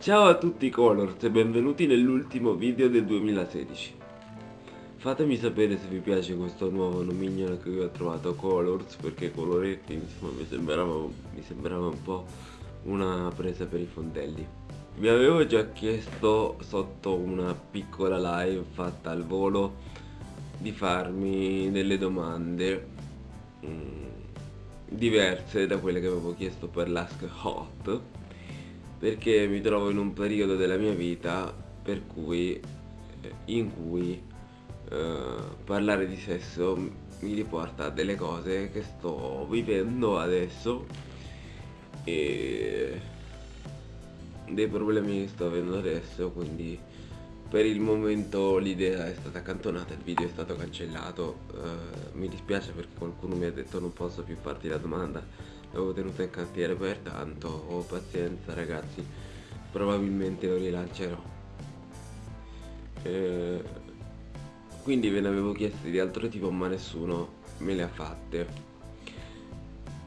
Ciao a tutti Colors e benvenuti nell'ultimo video del 2016 Fatemi sapere se vi piace questo nuovo nomignolo che ho trovato Colors Perché coloretti insomma mi sembrava, mi sembrava un po' una presa per i fondelli. Vi avevo già chiesto sotto una piccola live fatta al volo Di farmi delle domande mm, diverse da quelle che avevo chiesto per l'Ask Hot perché mi trovo in un periodo della mia vita per cui eh, in cui eh, parlare di sesso mi riporta a delle cose che sto vivendo adesso e dei problemi che sto avendo adesso quindi per il momento l'idea è stata accantonata, il video è stato cancellato. Uh, mi dispiace perché qualcuno mi ha detto non posso più farti la domanda l'avevo tenuta in cantiere per tanto. Ho pazienza ragazzi. Probabilmente lo rilancerò. Eh, quindi ve ne avevo chieste di altro tipo ma nessuno me le ha fatte.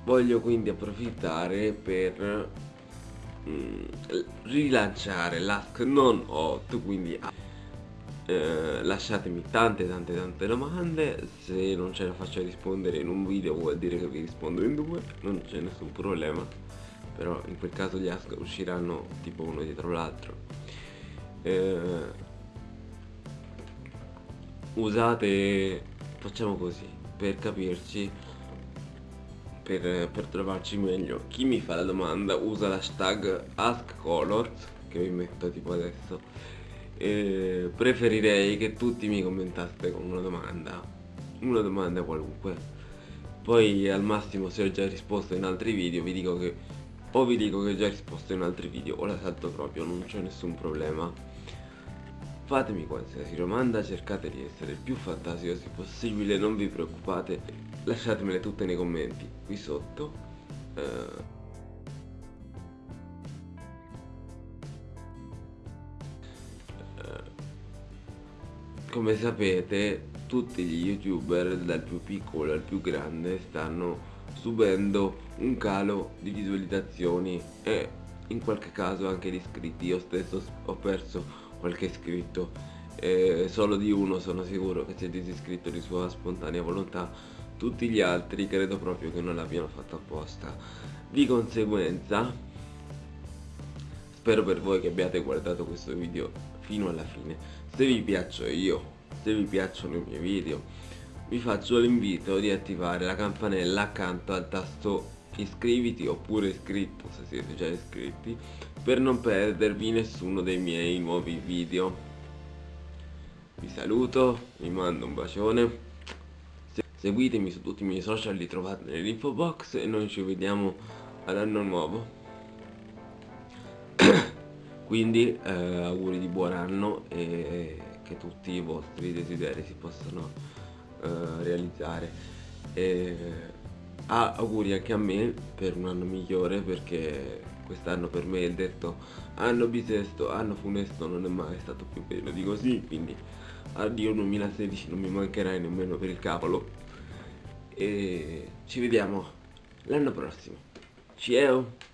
Voglio quindi approfittare per mm, rilanciare l'ask non hot quindi eh, lasciatemi tante tante tante domande. Se non ce la faccio rispondere in un video vuol dire che vi rispondo in due. Non c'è nessun problema. Però in quel caso gli ask usciranno tipo uno dietro l'altro. Eh, usate facciamo così per capirci per, per, trovarci meglio. Chi mi fa la domanda usa l'hashtag askcolors che vi metto tipo adesso eh, preferirei che tutti mi commentaste con una domanda. Una domanda qualunque. Poi al massimo se ho già risposto in altri video vi dico che o vi dico che ho già risposto in altri video o la salto proprio non c'è nessun problema. Fatemi qualsiasi domanda cercate di essere il più fantasiosi possibile non vi preoccupate lasciatemele tutte nei commenti qui sotto. Eh, come sapete tutti gli youtuber dal più piccolo al più grande stanno subendo un calo di visualizzazioni e in qualche caso anche di iscritti. Io stesso ho perso qualche iscritto eh, solo di uno sono sicuro che si è disiscritto di sua spontanea volontà. Tutti gli altri credo proprio che non l'abbiano fatto apposta. Di conseguenza spero per voi che abbiate guardato questo video fino alla fine. Se vi piaccio io se vi piacciono i miei video vi faccio l'invito di attivare la campanella accanto al tasto iscriviti oppure iscritto se siete già iscritti per non perdervi nessuno dei miei nuovi video. Vi saluto vi mando un bacione. Seguitemi su tutti i miei social li trovate nell'info box e noi ci vediamo all'anno nuovo quindi eh, auguri di buon anno e che tutti i vostri desideri si possano eh, realizzare. E ah, auguri anche a me per un anno migliore perché quest'anno per me è detto anno bisesto, anno funesto non è mai stato più bello di così quindi addio 2016 non mi mancherai nemmeno per il cavolo e ci vediamo l'anno prossimo. Ciao